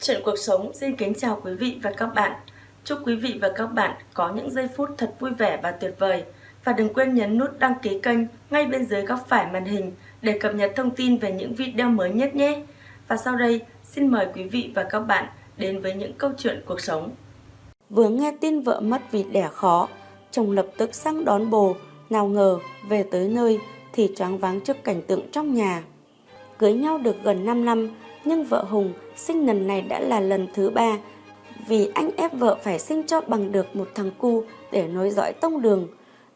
Chuyện cuộc sống xin kính chào quý vị và các bạn. Chúc quý vị và các bạn có những giây phút thật vui vẻ và tuyệt vời. Và đừng quên nhấn nút đăng ký kênh ngay bên dưới góc phải màn hình để cập nhật thông tin về những video mới nhất nhé. Và sau đây, xin mời quý vị và các bạn đến với những câu chuyện cuộc sống. Vừa nghe tin vợ mất vì đẻ khó, chồng lập tức sang đón bồ, nào ngờ về tới nơi thì choáng váng trước cảnh tượng trong nhà. Cưới nhau được gần 5 năm, nhưng vợ Hùng sinh lần này đã là lần thứ ba vì anh ép vợ phải sinh cho bằng được một thằng cu để nối dõi tông đường.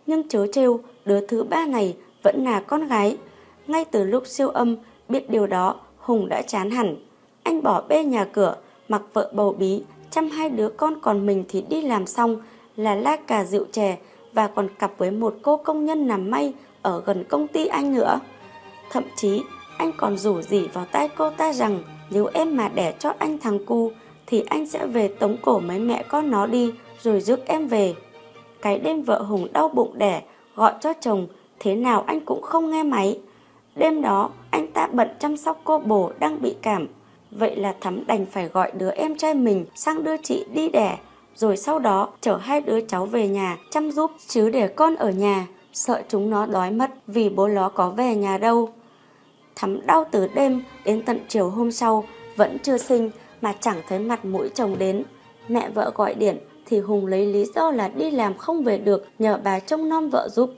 Nhưng chớ trêu, đứa thứ ba này vẫn là con gái. Ngay từ lúc siêu âm, biết điều đó, Hùng đã chán hẳn. Anh bỏ bê nhà cửa, mặc vợ bầu bí, chăm hai đứa con còn mình thì đi làm xong là la cà rượu chè và còn cặp với một cô công nhân làm may ở gần công ty anh nữa. Thậm chí anh còn rủ rỉ vào tai cô ta rằng nếu em mà đẻ cho anh thằng cu, thì anh sẽ về tống cổ mấy mẹ con nó đi, rồi rước em về. Cái đêm vợ Hùng đau bụng đẻ, gọi cho chồng, thế nào anh cũng không nghe máy. Đêm đó, anh ta bận chăm sóc cô bồ đang bị cảm. Vậy là Thắm đành phải gọi đứa em trai mình sang đưa chị đi đẻ, rồi sau đó chở hai đứa cháu về nhà chăm giúp chứ để con ở nhà sợ chúng nó đói mất vì bố nó có về nhà đâu. Thắm đau từ đêm đến tận chiều hôm sau vẫn chưa sinh mà chẳng thấy mặt mũi chồng đến. Mẹ vợ gọi điện thì Hùng lấy lý do là đi làm không về được nhờ bà trông nom vợ giúp.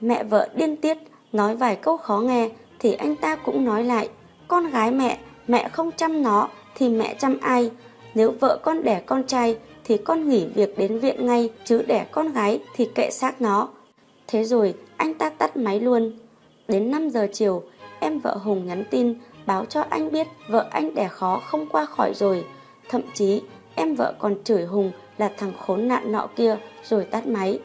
Mẹ vợ điên tiết nói vài câu khó nghe thì anh ta cũng nói lại con gái mẹ, mẹ không chăm nó thì mẹ chăm ai? Nếu vợ con đẻ con trai thì con nghỉ việc đến viện ngay chứ đẻ con gái thì kệ xác nó. Thế rồi anh ta tắt máy luôn. Đến 5 giờ chiều, em vợ Hùng nhắn tin, báo cho anh biết vợ anh đẻ khó không qua khỏi rồi. Thậm chí, em vợ còn chửi Hùng là thằng khốn nạn nọ kia rồi tắt máy.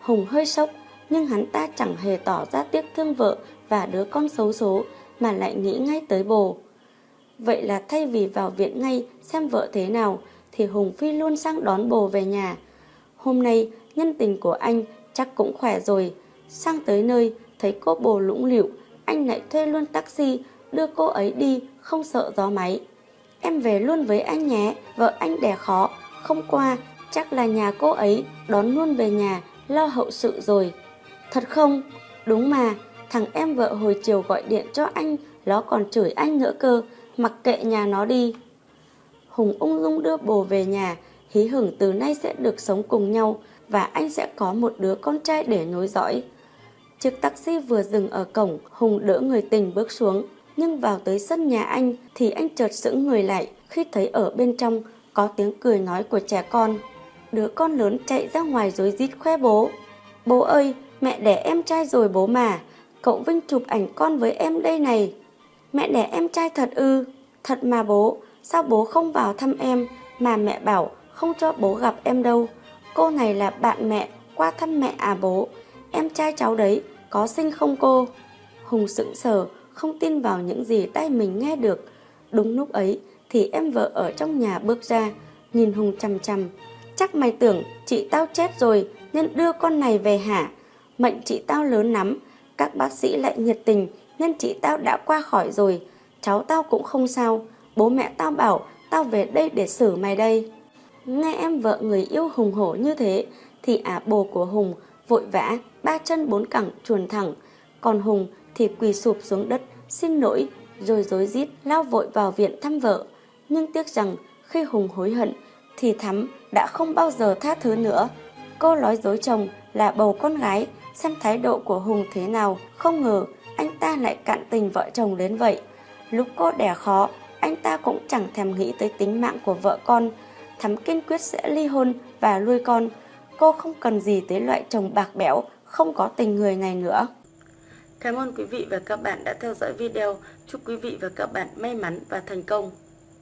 Hùng hơi sốc, nhưng hắn ta chẳng hề tỏ ra tiếc thương vợ và đứa con xấu số, mà lại nghĩ ngay tới bồ. Vậy là thay vì vào viện ngay xem vợ thế nào, thì Hùng Phi luôn sang đón bồ về nhà. Hôm nay, nhân tình của anh chắc cũng khỏe rồi. Sang tới nơi, thấy cô bồ lũng lịu anh lại thuê luôn taxi đưa cô ấy đi không sợ gió máy. Em về luôn với anh nhé, vợ anh đẻ khó, không qua, chắc là nhà cô ấy đón luôn về nhà, lo hậu sự rồi. Thật không? Đúng mà, thằng em vợ hồi chiều gọi điện cho anh, nó còn chửi anh nữa cơ, mặc kệ nhà nó đi. Hùng ung dung đưa bồ về nhà, hí hửng từ nay sẽ được sống cùng nhau và anh sẽ có một đứa con trai để nối dõi. Chiếc taxi vừa dừng ở cổng, Hùng đỡ người tình bước xuống. Nhưng vào tới sân nhà anh thì anh chợt sững người lại khi thấy ở bên trong có tiếng cười nói của trẻ con. Đứa con lớn chạy ra ngoài rối rít khoe bố. Bố ơi, mẹ đẻ em trai rồi bố mà. Cậu Vinh chụp ảnh con với em đây này. Mẹ đẻ em trai thật ư. Thật mà bố, sao bố không vào thăm em mà mẹ bảo không cho bố gặp em đâu. Cô này là bạn mẹ, qua thăm mẹ à bố. Em trai cháu đấy, có sinh không cô? Hùng sững sờ, không tin vào những gì tay mình nghe được. Đúng lúc ấy thì em vợ ở trong nhà bước ra, nhìn Hùng chăm chăm. Chắc mày tưởng chị tao chết rồi nên đưa con này về hả? Mệnh chị tao lớn lắm, các bác sĩ lại nhiệt tình nên chị tao đã qua khỏi rồi. Cháu tao cũng không sao, bố mẹ tao bảo tao về đây để xử mày đây. Nghe em vợ người yêu hùng hổ như thế thì ả bồ của Hùng vội vã ba chân bốn cẳng chuồn thẳng, còn Hùng thì quỳ sụp xuống đất, xin lỗi, rồi dối rít lao vội vào viện thăm vợ. Nhưng tiếc rằng khi Hùng hối hận thì Thắm đã không bao giờ tha thứ nữa. Cô nói dối chồng là bầu con gái, xem thái độ của Hùng thế nào, không ngờ anh ta lại cạn tình vợ chồng đến vậy. Lúc cô đẻ khó, anh ta cũng chẳng thèm nghĩ tới tính mạng của vợ con. Thắm kiên quyết sẽ ly hôn và nuôi con. Cô không cần gì tới loại chồng bạc bẽo, không có tình người này nữa. Cảm ơn quý vị và các bạn đã theo dõi video. Chúc quý vị và các bạn may mắn và thành công.